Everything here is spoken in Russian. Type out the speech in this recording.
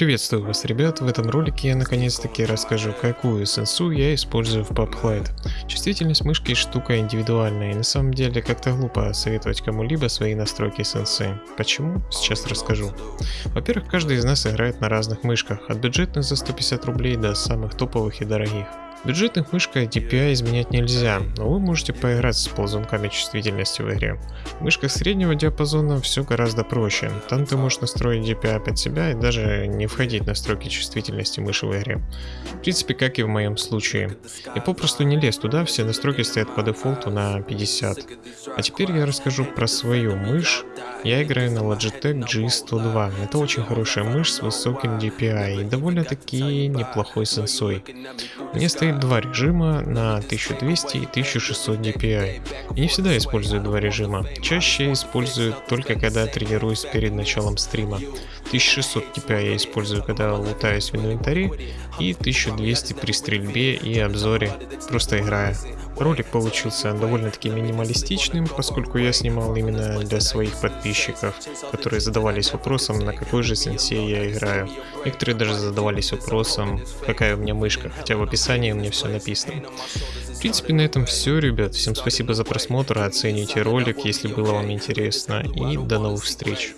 Приветствую вас, ребят! В этом ролике я наконец-таки расскажу, какую сенсу я использую в PubHlide. Чувствительность мышки штука индивидуальная, и на самом деле как-то глупо советовать кому-либо свои настройки сенсы. Почему? Сейчас расскажу. Во-первых, каждый из нас играет на разных мышках, от бюджетных за 150 рублей до самых топовых и дорогих. Бюджетных мышкой DPI изменять нельзя, но вы можете поиграть с ползунками чувствительности в игре. В мышках среднего диапазона все гораздо проще. Там ты можешь настроить DPI под себя и даже не входить в настройки чувствительности мыши в игре. В принципе, как и в моем случае. И попросту не лез туда, все настройки стоят по дефолту на 50. А теперь я расскажу про свою мышь. Я играю на Logitech G102. Это очень хорошая мышь с высоким DPI и довольно-таки неплохой сенсой. У меня стоит два режима на 1200 и 1600 DPI. И не всегда использую два режима. Чаще использую только когда тренируюсь перед началом стрима. 1600 DPI я использую, когда лутаюсь в инвентаре, и 1200 при стрельбе и обзоре, просто играя. Ролик получился довольно-таки минималистичным, поскольку я снимал именно для своих подписчиков, которые задавались вопросом, на какой же сенсей я играю. Некоторые даже задавались вопросом, какая у меня мышка, хотя в описании у меня все написано. В принципе, на этом все, ребят. Всем спасибо за просмотр, оцените ролик, если было вам интересно, и до новых встреч.